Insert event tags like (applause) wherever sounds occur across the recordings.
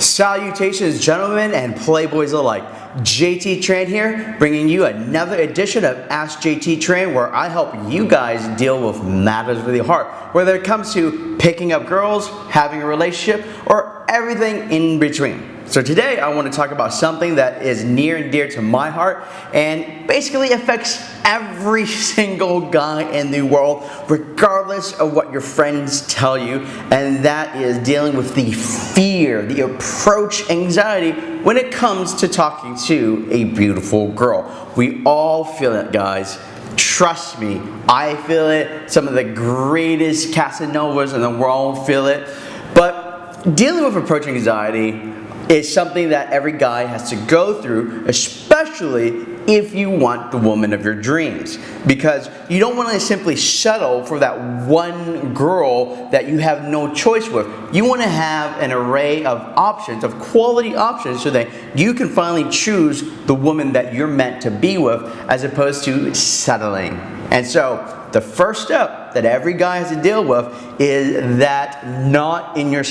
Salutations, gentlemen and playboys alike. JT Tran here, bringing you another edition of Ask JT Tran, where I help you guys deal with matters of the heart, whether it comes to picking up girls, having a relationship, or everything in between. So today I want to talk about something that is near and dear to my heart and basically affects every (laughs) single guy in the world regardless of what your friends tell you and that is dealing with the fear, the approach anxiety when it comes to talking to a beautiful girl. We all feel it guys. Trust me, I feel it. Some of the greatest Casanovas in the world feel it. But dealing with approach anxiety is something that every guy has to go through, especially if you want the woman of your dreams. Because you don't want to simply settle for that one girl that you have no choice with. You want to have an array of options, of quality options, so that you can finally choose the woman that you're meant to be with as opposed to settling. And so, the first step that every guy has to deal with is that not in your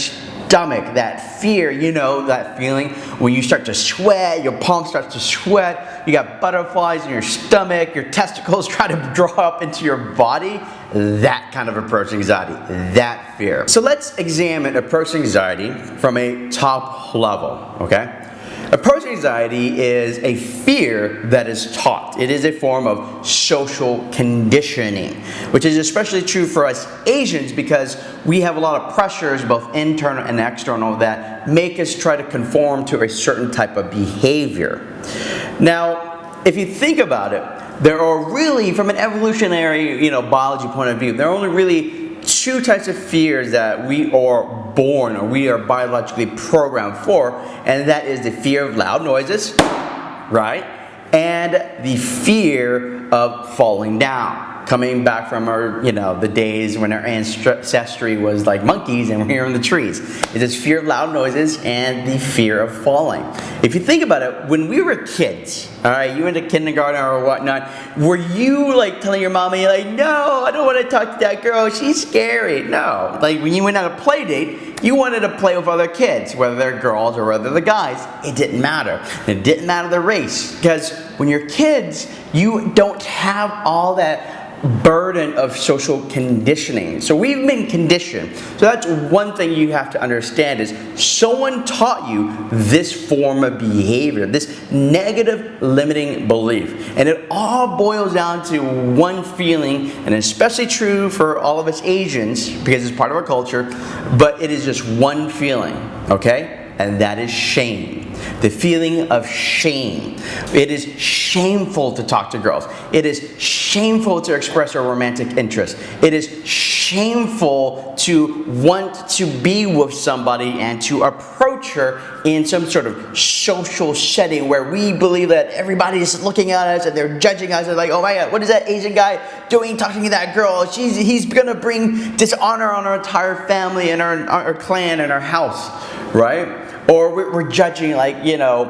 stomach, that fear, you know, that feeling when you start to sweat, your palm starts to sweat, you got butterflies in your stomach, your testicles (laughs) try to draw up into your body, that kind of approach anxiety, that fear. So let's examine approach anxiety from a top level, okay? Approach anxiety is a fear that is taught. It is a form of social conditioning, which is especially true for us Asians because we have a lot of pressures, both internal and external, that make us try to conform to a certain type of behavior. Now, if you think about it, there are really, from an evolutionary, you know, biology point of view, there are only really two types of fears that we are born or we are biologically programmed for, and that is the fear of loud noises, right? And the fear of falling down coming back from our, you know, the days when our ancestry was like monkeys and we're here in the trees. It is this fear of loud noises and the fear of falling. If you think about it, when we were kids, all right, you went to kindergarten or whatnot, were you like telling your mommy like, no, I don't want to talk to that girl, she's scary. No, like when you went on a play date, you wanted to play with other kids, whether they're girls or whether they're guys. It didn't matter. It didn't matter the race because when you're kids, you don't have all that burden of social conditioning. So we've been conditioned. So that's one thing you have to understand is someone taught you this form of behavior, this negative limiting belief. And it all boils down to one feeling, and especially true for all of us Asians because it's part of our culture, but it is just one feeling, okay? And that is shame the feeling of shame. It is shameful to talk to girls. It is shameful to express our romantic interest. It is shameful to want to be with somebody and to approach her in some sort of social setting where we believe that everybody is looking at us and they're judging us and like, oh my god, what is that Asian guy doing talking to that girl? She's, he's gonna bring dishonor on our entire family and our, our clan and our house, right? Or we're judging like, you know,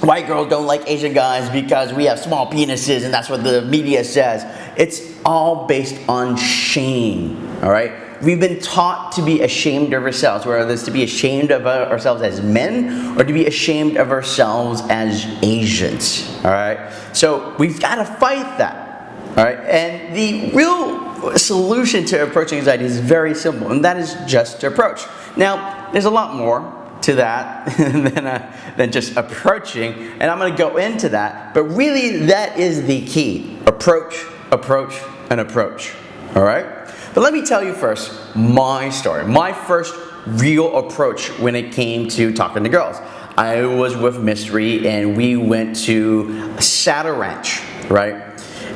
white girls don't like Asian guys because we have small penises and that's what the media says. It's all based on shame, all right? We've been taught to be ashamed of ourselves, whether it's to be ashamed of ourselves as men or to be ashamed of ourselves as Asians, all right? So we've got to fight that, all right? And the real solution to approaching anxiety is very simple, and that is just to approach. Now, there's a lot more, to that (laughs) than, uh, than just approaching. And I'm going to go into that. But really, that is the key. Approach, approach, and approach. All right? But let me tell you first my story. My first real approach when it came to talking to girls. I was with Mystery and we went to Saddle Ranch, right?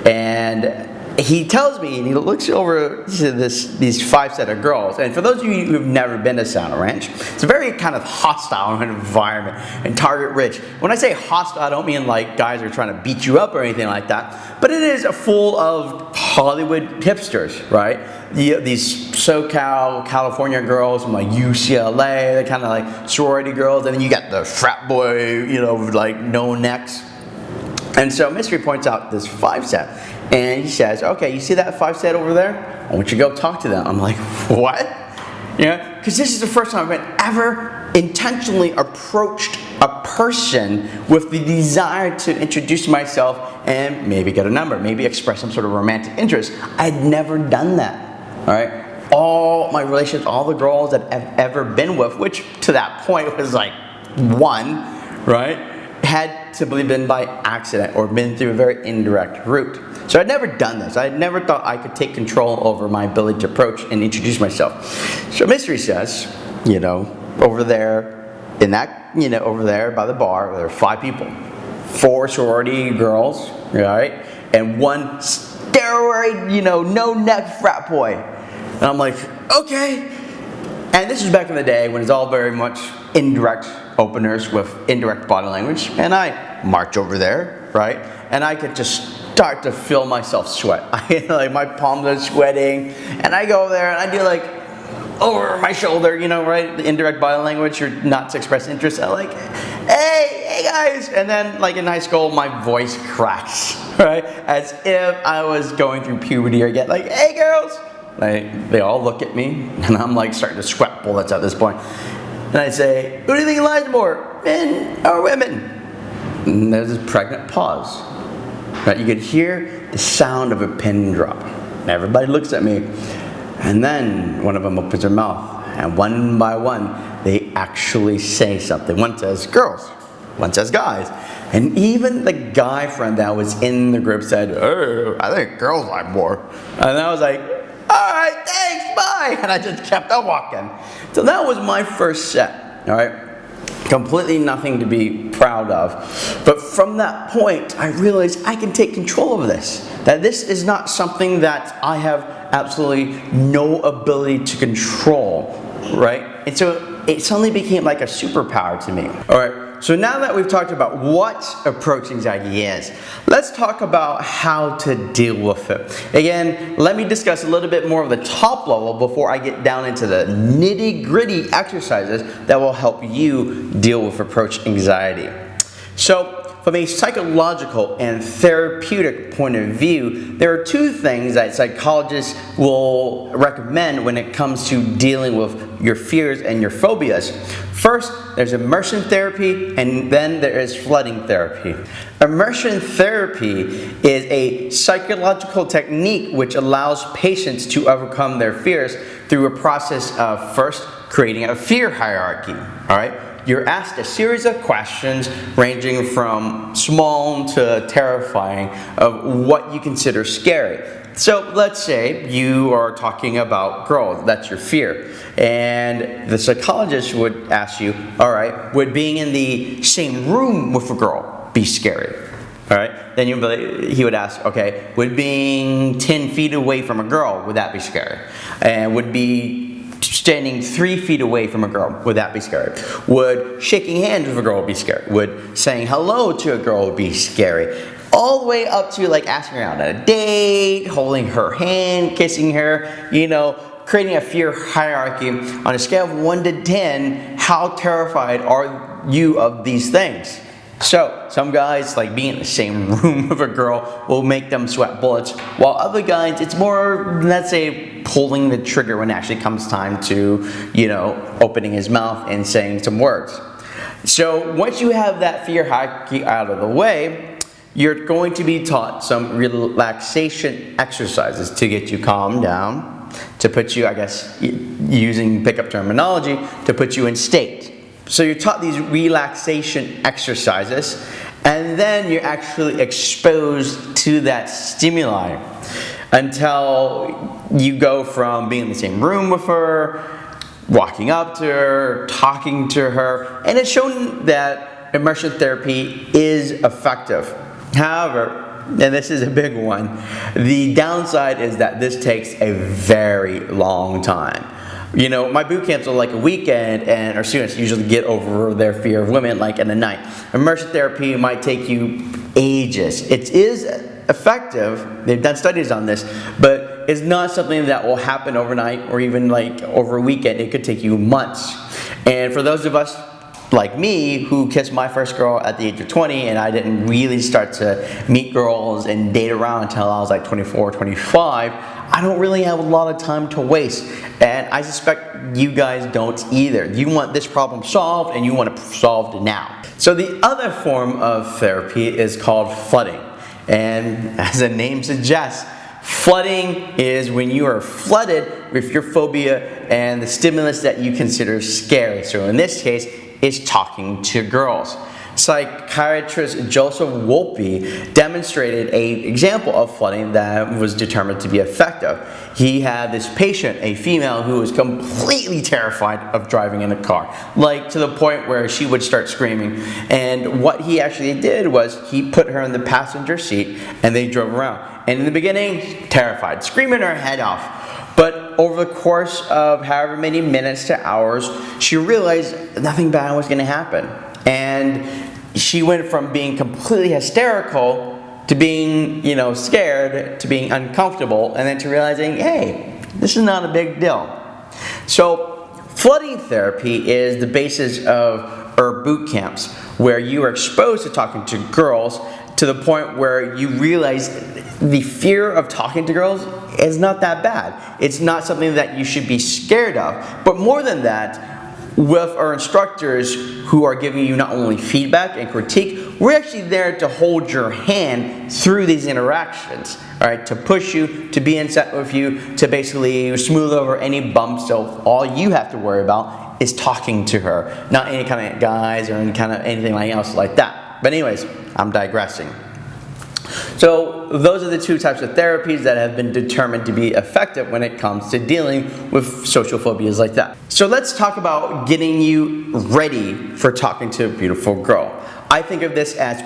And he tells me, and he looks over to this, these five set of girls, and for those of you who've never been to Saddle Ranch, it's a very kind of hostile (laughs) environment and target rich. When I say hostile, I don't mean like guys are trying to beat you up or anything like that, but it is full of Hollywood hipsters, right? these SoCal, California girls from like UCLA, they're kind of like sorority girls, and then you got the frat boy, you know, like no necks. And so Mystery points out this five set. And he says, okay, you see that five set over there? I want you to go talk to them. I'm like, what? Yeah, because this is the first time I've ever intentionally approached a person with the desire to introduce myself and maybe get a number, maybe express some sort of romantic interest. I'd never done that, all right? All my relationships, all the girls that I've ever been with, which to that point was like one, right? Had simply been by accident or been through a very indirect route. So I'd never done this. I never thought I could take control over my ability to approach and introduce myself. So Mystery says, you know, over there in that, you know, over there by the bar, there are five people. Four sorority girls, right? And one steroid, you know, no neck frat boy. And I'm like, okay. And this is back in the day when it's all very much indirect openers with indirect body language. And I march over there, right? And I could just start to feel myself sweat. (laughs) I, like my palms are sweating. And I go there and I do like over my shoulder, you know, right? The indirect body language, you're not to express interest. I'm like, hey, hey guys. And then like in high school, my voice cracks, (laughs) right? As if I was going through puberty or get like, hey girls. Like, they all look at me (laughs) and I'm like starting to sweat bullets at this point. And I say, who do you think lies more, men or women? And there's this pregnant pause. Right? You could hear the sound of a pin drop. And everybody looks at me. And then one of them opens their mouth, and one by one, they actually say something. One says girls, one says guys. And even the guy friend that was in the group said, oh, I think girls like more. And I was like, all right, thanks, bye. (laughs) And I just kept on walking. So that was my first set, all right? Completely nothing to be proud of. But from that point, I realized I can take control of this. That this is not something that I have absolutely no ability to control, right? And so it suddenly became like a superpower to me. All right. So now that we've talked about what approach anxiety is, let's talk about how to deal with it. Again, let me discuss a little bit more of the top level before I get down into the nitty gritty exercises that will help you deal with approach anxiety. So from a psychological and therapeutic point of view, there are two things that psychologists will recommend when it comes to dealing with your fears and your phobias. First, there's immersion therapy, and then there is flooding therapy. Immersion therapy is a psychological technique which allows patients to overcome their fears through a process of first creating a fear hierarchy, all right? You're asked a series of questions ranging from small to terrifying of what you consider scary. So let's say you are talking about girls, that's your fear. And the psychologist would ask you, all right, would being in the same room with a girl be scary? All right, then you, he would ask, okay, would being 10 feet away from a girl, would that be scary? And would be standing three feet away from a girl, would that be scary? Would shaking hands with a girl be scary? Would saying hello to a girl be scary? All the way up to like asking her out on a date, holding her hand, kissing her, you know, creating a fear hierarchy on a scale of 1 to 10, how terrified are you of these things? So, some guys, like being in the same (laughs) room with a girl, will make them sweat bullets, while other guys, it's more, let's say, pulling the trigger when it actually comes time to, you know, opening his mouth and saying some words. So, once you have that fear hierarchy out of the way, you're going to be taught some relaxation exercises to get you calmed down, to put you, I guess, using pickup terminology, to put you in state. So you're taught these relaxation exercises and then you're actually exposed to that stimuli until you go from being in the same room with her, walking up to her, talking to her, and it's shown that immersion therapy is effective. However, and this is a big one, the downside is that this takes a very long time. You know, my boot camps are like a weekend and our students usually get over their fear of women like in a night. Immersion therapy might take you ages. It is effective, they've done studies on this, but it's not something that will happen overnight or even like over a weekend. It could take you months. And for those of us like me who kissed my first girl at the age of 20 and I didn't really start to meet girls and date around until I was like 24, 25, I don't really have a lot of time to waste. And I suspect you guys don't either. You want this problem solved and you want it solved now. So the other form of therapy is called flooding. And (laughs) as the name suggests, Flooding is when you are flooded with your phobia and the stimulus that you consider scary. So in this case, is talking to girls. Psychiatrist Joseph Wolpe demonstrated an example of flooding that was determined to be effective. He had this patient, a female, who was completely terrified of driving in a car, like to the point where she would start screaming. And what he actually did was he put her in the passenger seat and they drove around. And in the beginning, terrified, screaming her head off. But over the course of however many minutes to hours, she realized nothing bad was going to happen. And she went from being completely hysterical to being, you know, scared, to being uncomfortable, and then to realizing, hey, this is not a big deal. So, flooding therapy is the basis of ERB boot camps, where you are exposed to talking to girls to the point where you realize the fear of talking to girls is not that bad. It's not something that you should be scared of. But more than that, with our instructors who are giving you not only feedback and critique, we're actually there to hold your hand through these interactions, all right, to push you, to be in set with you, to basically smooth over any bumps. So all you have to worry about is talking to her, not any kind of guys or any kind of anything like else like that. But anyways, I'm digressing. So those are the two types of therapies that have been determined to be effective when it comes to dealing with social phobias like that. So let's talk about getting you ready for talking to a beautiful girl. I think of this as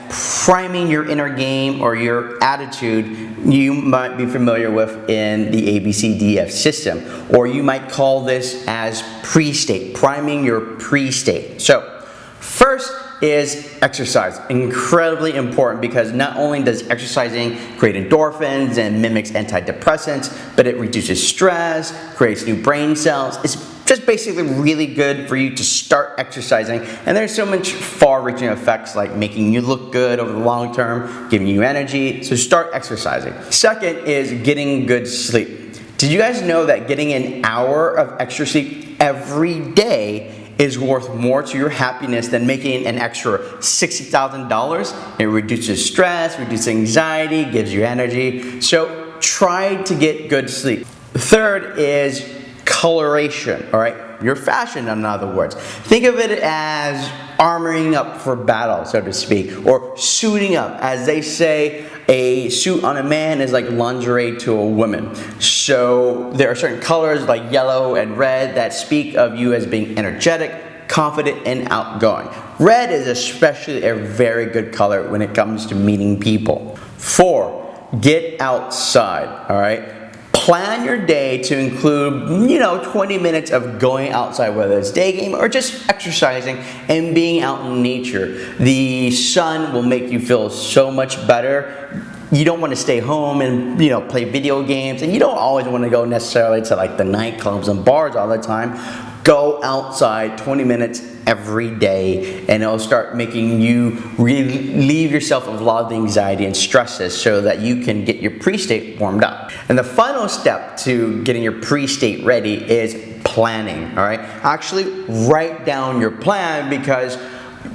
priming your inner game or your attitude you might be familiar with in the ABCDF system. Or you might call this as pre-state, priming your pre-state. So first, is exercise. Incredibly important because not only does exercising create endorphins and mimics antidepressants, but it reduces stress, creates new brain cells. It's just basically really good for you to start exercising. And there's so much far-reaching effects like making you look good over the long term, giving you energy, so start exercising. Second is getting good sleep. Did you guys know that getting an hour of extra sleep every day is worth more to your happiness than making an extra $60,000. It reduces stress, reduces anxiety, gives you energy. So try to get good sleep. Third is coloration, all right? Your fashion, in other words. Think of it as armoring up for battle, so to speak, or suiting up. As they say, a suit on a man is like lingerie to a woman. So there are certain colors like yellow and red that speak of you as being energetic, confident, and outgoing. Red is especially a very good color when it comes to meeting people. Four, get outside, all right? Plan your day to include, you know, 20 minutes of going outside, whether it's day game or just exercising and being out in nature. The sun will make you feel so much better you don't want to stay home and you know play video games and you don't always want to go necessarily to like the nightclubs and bars all the time go outside 20 minutes every day and it'll start making you relieve yourself of a lot of the anxiety and stresses so that you can get your pre-state warmed up. And the final step to getting your pre-state ready is planning, all right? Actually write down your plan because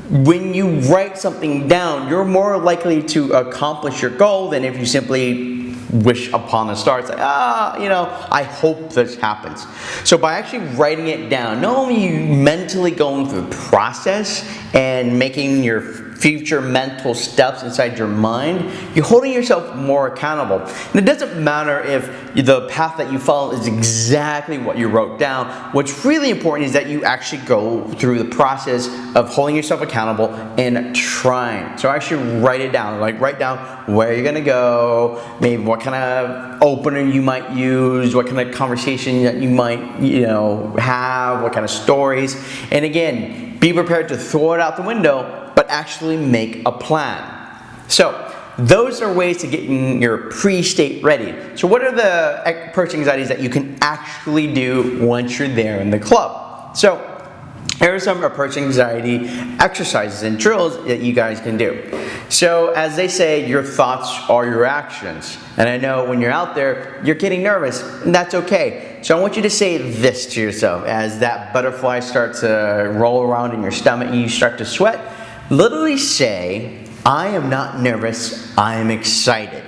when you write something down, you're more likely to accomplish your goal than if you simply wish upon a star. It's like, ah, you know, I hope this happens. So by actually writing it down, not only you mentally going through the process and making your future mental steps inside your mind, you're holding yourself more accountable. And it doesn't matter if the path that you follow is exactly what you wrote down. What's really important is that you actually go through the process of holding yourself accountable and trying. So actually write it down. Like write down where you're gonna go, maybe what kind of opener you might use, what kind of conversation that you might, you know, have, what kind of stories. And again, be prepared to throw it out the window but actually make a plan. So those are ways to get your pre-state ready. So what are the approach anxieties that you can actually do once you're there in the club? So here are some approach anxiety exercises and drills that you guys can do. So as they say, your thoughts are your actions. And I know when you're out there, you're getting nervous, and that's okay. So I want you to say this to yourself as that butterfly starts to roll around in your stomach and you start to sweat. Literally say, I am not nervous, I am excited.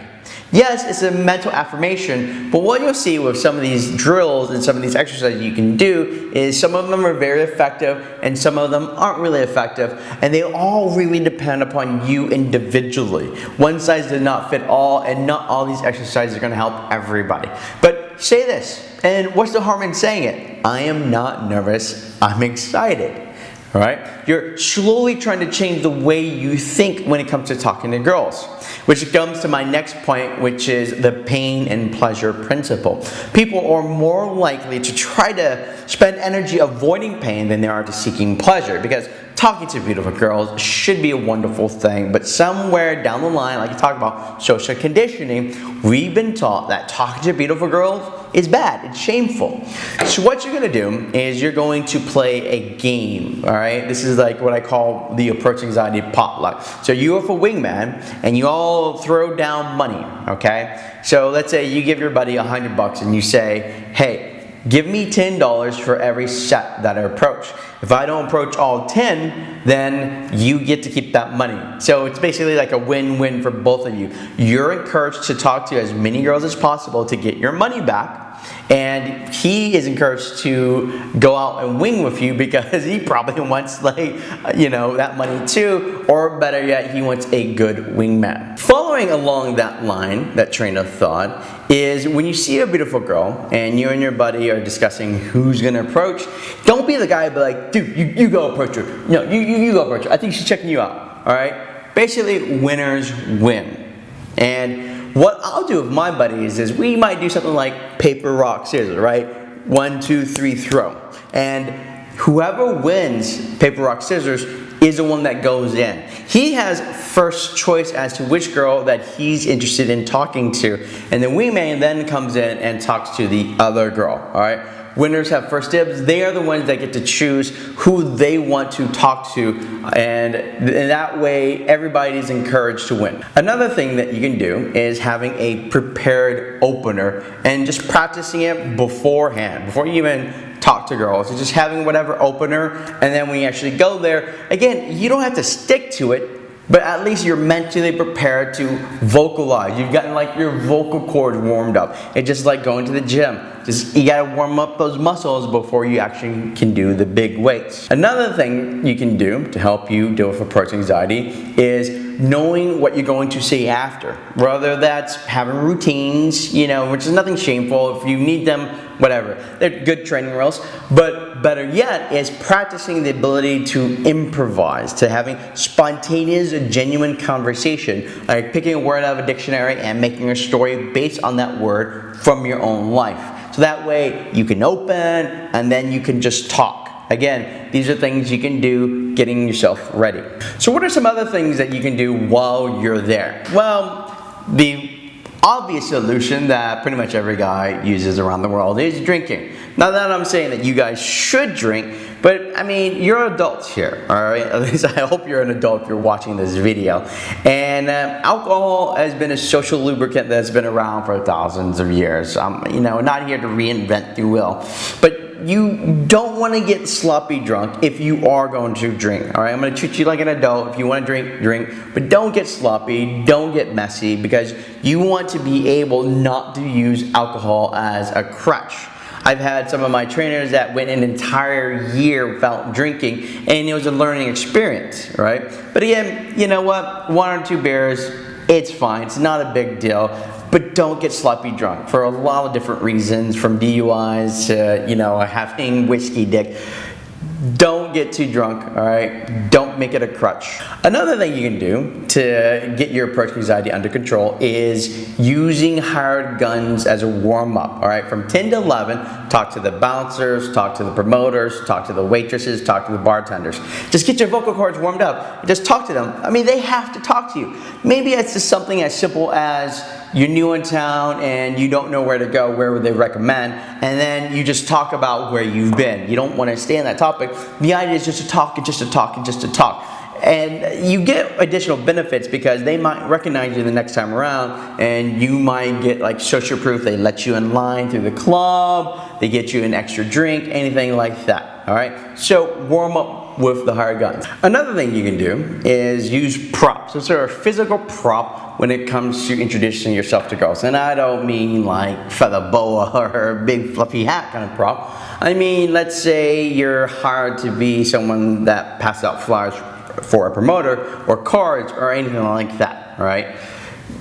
Yes, it's a mental affirmation, but what you'll see with some of these drills and some of these exercises you can do is some of them are very effective and some of them aren't really effective and they all really depend upon you individually. One size does not fit all and not all these exercises are going to help everybody. But say this, and what's the harm in saying it? I am not nervous, I'm excited. All right? You're slowly trying to change the way you think when it comes to talking to girls. Which comes to my next point, which is the pain and pleasure principle. People are more likely to try to spend energy avoiding pain than they are to seeking pleasure because talking to beautiful girls should be a wonderful thing, but somewhere down the line, like you talk about social conditioning, we've been taught that talking to beautiful girls is bad, it's shameful. So what you're gonna do is you're going to play a game, all right? This is like what I call the approach anxiety potluck. So you are for wingman and you all throw down money, okay? So let's say you give your buddy a hundred bucks and you say, hey, give me $10 for every set that I approach. If I don't approach all 10, then you get to keep that money. So it's basically like a win-win for both of you. You're encouraged to talk to as many girls as possible to get your money back, and he is encouraged to go out and wing with you because (laughs) he probably wants like you know that money too. Or better yet he wants a good wingman. Following along that line that train of thought is when you see a beautiful girl and you and your buddy are discussing who's gonna approach don't be the guy be like dude you, you go approach her. No you, you, you go approach her. I think she's checking you out all right? Basically winners win. And what I'll do with my buddies is we might do something like paper, rock, scissors, right? One, two, three, throw. And whoever wins paper, rock, scissors is the one that goes in. He has first choice as to which girl that he's interested in talking to. And the wingman then comes in and talks to the other girl, all right? Winners have first dibs. They are the ones that get to choose who they want to talk to and in that way everybody's encouraged to win. Another thing that you can do is having a prepared opener and just practicing it beforehand, before you even talk to girls. Just having whatever opener and then when you actually go there, again, you don't have to stick to it but at least you're mentally prepared to vocalize. You've gotten like your vocal cords warmed up. It's just like going to the gym. Just you gotta warm up those muscles before you actually can do the big weights. Another thing you can do to help you deal with approach anxiety is knowing what you're going to say after. Whether that's having routines, you know, which is nothing shameful. If you need them, whatever. They're good training wheels. But better yet is practicing the ability to improvise, to having spontaneous, genuine conversation. Like picking a word out of a dictionary and making a story based on that word from your own life. So that way you can open and then you can just talk. Again, these are things you can do getting yourself ready. So what are some other things that you can do while you're there? Well, the obvious solution that pretty much every guy uses around the world is drinking. Not that I'm saying that you guys should drink, but I mean, you're adults here, all right? (laughs) At least I hope you're an adult if you're watching this video. And uh, alcohol has been a social lubricant that's been around for thousands of years. I'm, you know, not here to reinvent the wheel. But you don't want to get sloppy drunk if you are going to drink. All right, I'm going to treat you like an adult. If you want to drink, drink, but don't get sloppy, don't get messy because you want to be able not to use alcohol as a crutch. I've had some of my trainers that went an entire year without drinking and it was a learning experience, right? But again, you know what? One or two beers, it's fine. It's not a big deal. But don't get sloppy drunk for a lot of different reasons, from DUIs to, you know, having whiskey dick. Don't get too drunk, all right? Don't make it a crutch. Another thing you can do to get your approach anxiety under control is using hired guns as a warm-up, all right? From 10 to 11, talk to the bouncers, talk to the promoters, talk to the waitresses, talk to the bartenders. Just get your vocal cords warmed up. Just talk to them. I mean, they have to talk to you. Maybe it's just something as simple as you're new in town and you don't know where to go, where would they recommend? And then you just talk about where you've been. You don't want to stay on that topic, the idea is just to talk and just to talk and just to talk. And you get additional benefits because they might recognize you the next time around and you might get like social proof. They let you in line through the club, they get you an extra drink, anything like that. All right. So warm up with the hired guns. Another thing you can do is use props. So sort of physical prop when it comes to introducing yourself to girls. And I don't mean like feather boa (laughs) or big fluffy hat kind of prop. I mean, let's say you're hired to be someone that passes out flyers for a promoter or cards or anything like that, right?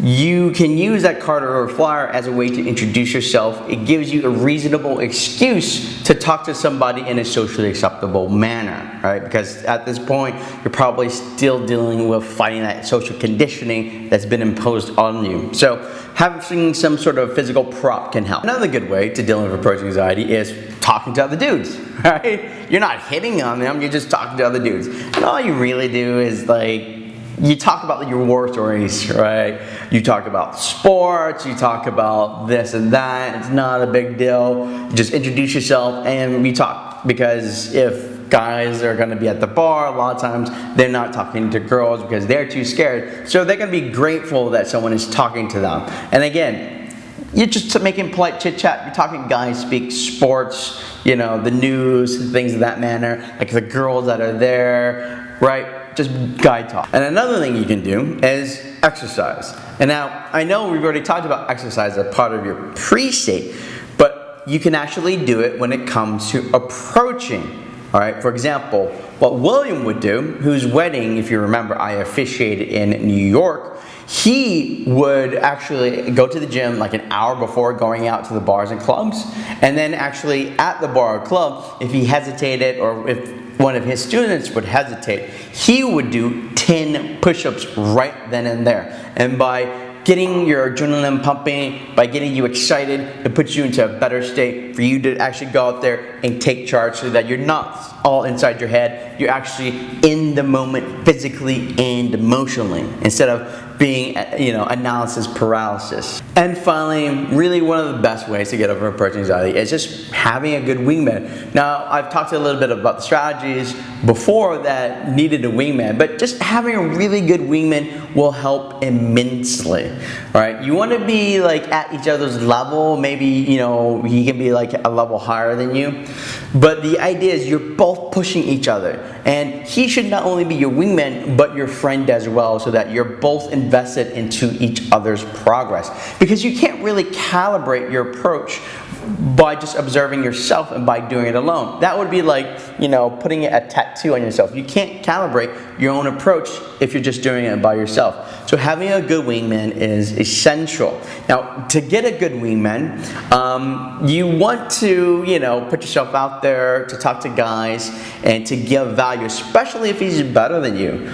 You can use that card or flyer as a way to introduce yourself. It gives you a reasonable excuse to talk to somebody in a socially acceptable manner, right? Because at this point, you're probably still dealing with fighting that social conditioning that's been imposed on you. So having some sort of physical prop can help. Another good way to deal with approach anxiety is talking to other dudes, (laughs) right? You're not hitting on them, you're just talking to other dudes. And all you really do is like you talk about your war stories, right? You talk about sports, you talk about this and that. It's not a big deal. Just introduce yourself and we talk. Because if guys are gonna be at the bar, a lot of times they're not talking to girls because they're too scared. So they're gonna be grateful that someone is talking to them. And again, you're just making polite chit chat. You're talking guys speak sports, you know, the news, things of that manner, like the girls that are there, right? just guy talk. And another thing you can do is exercise. And now, I know we've already talked about exercise as part of your pre-state, but you can actually do it when it comes to approaching. All right, for example, what William would do, whose wedding, if you remember, I officiated in New York, he would actually go to the gym like an hour before going out to the bars and clubs. And then actually at the bar or club, if he hesitated or if one of his students would hesitate, he would do 10 push-ups right then and there. And by getting your adrenaline pumping, by getting you excited, it puts you into a better state for you to actually go out there and take charge so that you're not all inside your head. You're actually in the moment physically and emotionally instead of being, uh, you know, analysis paralysis. And finally, really one of the best ways to get over approach anxiety is just having a good wingman. Now, I've talked a little bit about the strategies before that needed a wingman, but just having a really good wingman will help immensely, right? You want to be like at each other's level, maybe, you know, he can be like a level higher than you, but the idea is you're both pushing each other, and he should not only be your wingman, but your friend as well, so that you're both invested into each other's progress. Because you can't really calibrate your approach by just observing yourself and by doing it alone. That would be like, you know, putting a tattoo on yourself. You can't calibrate your own approach if you're just doing it by yourself. So having a good wingman is essential. Now, to get a good wingman, um, you want to, you know, put yourself out there to talk to guys and to give value, especially if he's better than you.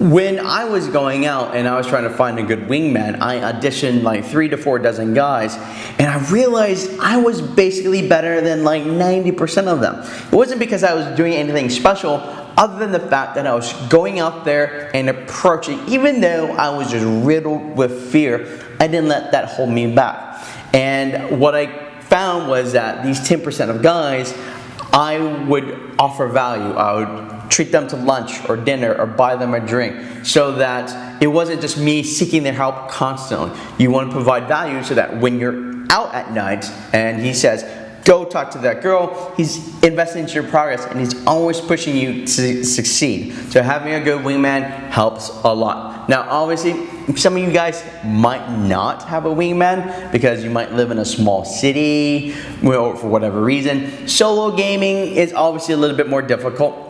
When I was going out and I was trying to find a good wingman, I auditioned like three to four dozen guys and I realized I was basically better than like 90% of them. It wasn't because I was doing anything special other than the fact that I was going out there and approaching, even though I was just riddled with fear, I didn't let that hold me back. And what I found was that these 10% of guys, I would offer value. I would treat them to lunch or dinner or buy them a drink so that it wasn't just me seeking their help constantly. You want to provide value so that when you're out at night and he says, go talk to that girl, he's investing into your progress and he's always pushing you to succeed. So having a good wingman helps a lot. Now obviously, some of you guys might not have a wingman because you might live in a small city or for whatever reason. Solo gaming is obviously a little bit more difficult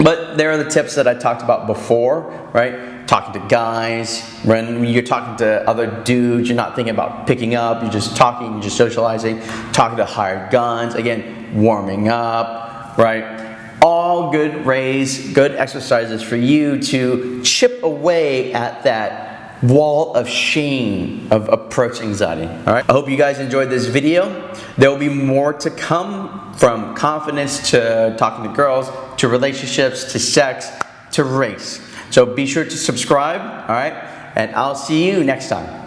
but there are the tips that I talked about before, right? Talking to guys, when you're talking to other dudes, you're not thinking about picking up, you're just talking, you're just socializing, talking to hired guns, again, warming up, right? All good rays, good exercises for you to chip away at that wall of shame of approach anxiety. All right. I hope you guys enjoyed this video. There will be more to come from confidence to talking to girls, to relationships, to sex, to race. So be sure to subscribe. All right. And I'll see you next time.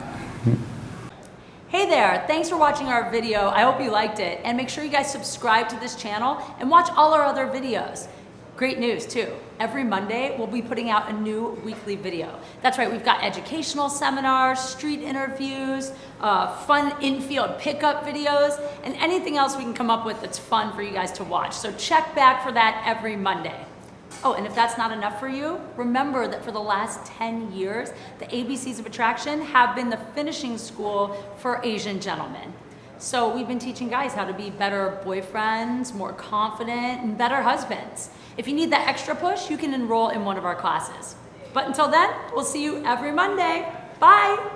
Hey there, thanks for watching our video. I hope you liked it. And make sure you guys subscribe to this channel and watch all our other videos. Great news too. Every Monday, we'll be putting out a new weekly video. That's right, we've got educational seminars, street interviews, uh, fun infield pickup videos, and anything else we can come up with that's fun for you guys to watch. So check back for that every Monday. Oh, and if that's not enough for you, remember that for the last 10 years, the ABCs of Attraction have been the finishing school for Asian gentlemen. So we've been teaching guys how to be better boyfriends, more confident, and better husbands. If you need that extra push, you can enroll in one of our classes. But until then, we'll see you every Monday. Bye!